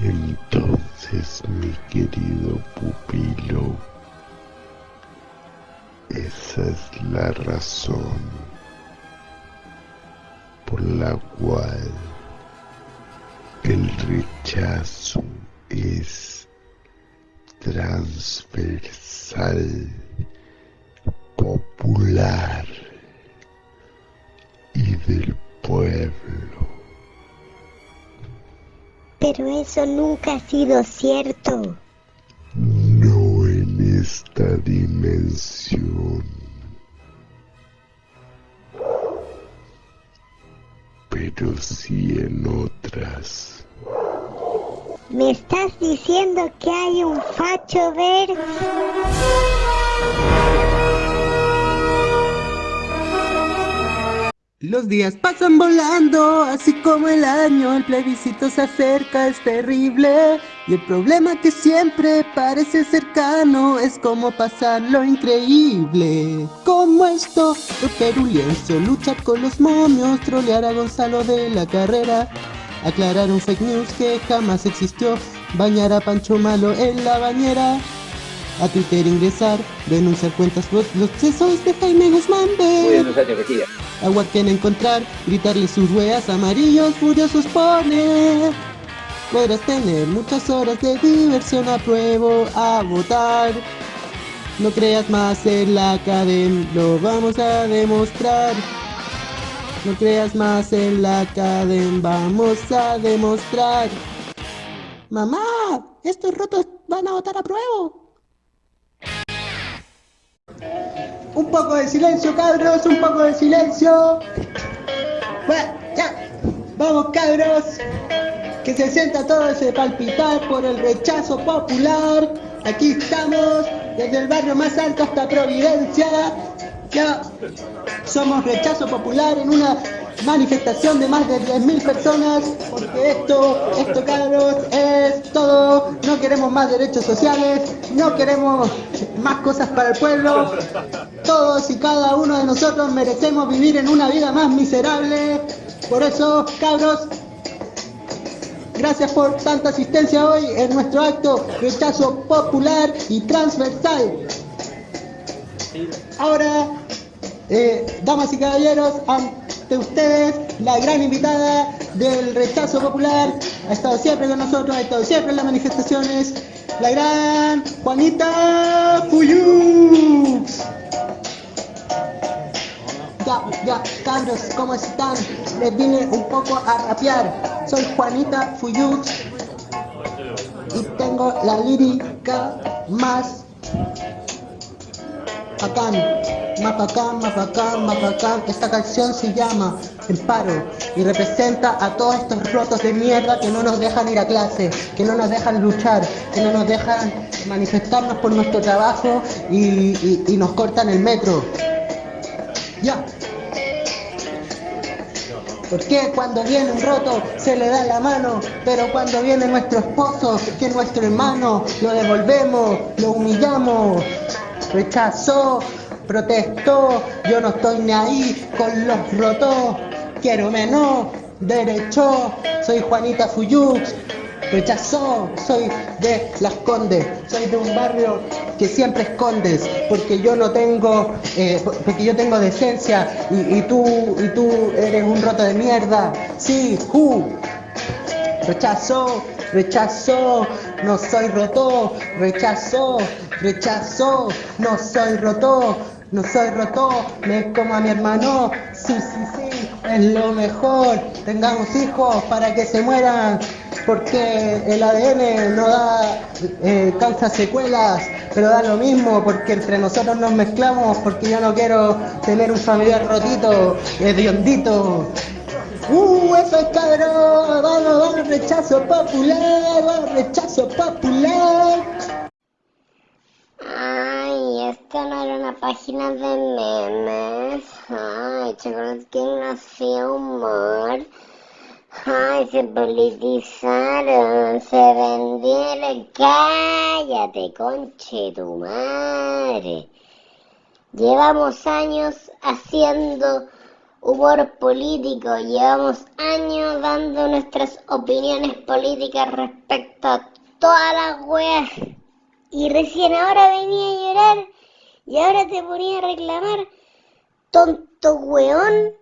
Entonces, mi querido pupilo, esa es la razón por la cual el rechazo es transversal, popular y del pueblo. Pero eso nunca ha sido cierto. No en esta dimensión. Pero sí en otras. ¿Me estás diciendo que hay un facho verde? Los días pasan volando, así como el año, el plebiscito se acerca, es terrible. Y el problema que siempre parece cercano es como pasar lo increíble. Como esto, romper un lienzo, luchar con los momios, trolear a Gonzalo de la carrera, aclarar un fake news que jamás existió, bañar a Pancho Malo en la bañera. A Twitter ingresar, denunciar cuentas los sesos de Jaime Guzmán. Agua que encontrar, gritarle sus weas amarillos furiosos poner. Podrás tener muchas horas de diversión, apruebo a votar. No creas más en la academia, lo vamos a demostrar. No creas más en la academia, vamos a demostrar. Mamá, estos rotos van a votar a prueba. Un poco de silencio, cabros, un poco de silencio. Bueno, ya. Vamos, cabros. Que se sienta todo ese palpitar por el rechazo popular. Aquí estamos, desde el barrio más alto hasta Providencia. Ya somos rechazo popular en una manifestación de más de 10.000 personas, porque esto, esto cabros, es todo, no queremos más derechos sociales, no queremos más cosas para el pueblo, todos y cada uno de nosotros merecemos vivir en una vida más miserable, por eso cabros, gracias por tanta asistencia hoy en nuestro acto rechazo popular y transversal. Ahora, eh, damas y caballeros, ante ustedes, la gran invitada del rechazo popular, ha estado siempre con nosotros, ha estado siempre en las manifestaciones, la gran Juanita Fuyux. Ya, ya, cabros, ¿cómo están? Les vine un poco a rapear. Soy Juanita Fuyux y tengo la lírica más bacán, más bacán, más bacán, más bacán. Esta canción se llama El Paro y representa a todos estos rotos de mierda que no nos dejan ir a clase, que no nos dejan luchar, que no nos dejan manifestarnos por nuestro trabajo y, nos cortan el metro. Ya. Porque cuando viene un roto se le da la mano, pero cuando viene nuestro esposo, que es nuestro hermano, lo devolvemos, lo humillamos, rechazó, protestó, yo no estoy ni ahí con los rotos, quiero menos, derecho, soy Juanita Fuyux, rechazó, soy de Las Condes, soy de un barrio que siempre escondes, porque yo no tengo, eh, por- porque yo tengo decencia y, tú, y tú eres un roto de mierda, sí, uh. Rechazó, rechazó, no soy roto, rechazó, rechazó, no soy roto, no soy roto, me como a mi hermano, sí, sí, sí, es lo mejor, tengamos hijos para que se mueran, porque el ADN no da, eh, causa secuelas, pero da lo mismo, porque entre nosotros nos mezclamos, porque yo no quiero tener un familiar rotito, hediondito, ¡Uh, eso es cabrón! ¡Vamos, vamos, rechazo popular! ¡Vamos, rechazo popular! No era una página de memes. Ay, que no hacía humor. Ay, se politizaron, se vendieron. Cállate, conche tu madre. Llevamos años haciendo humor político. Llevamos años dando nuestras opiniones políticas respecto a todas las weas. Y recién ahora venía a llorar y ahora te ponía a reclamar. Tonto weón.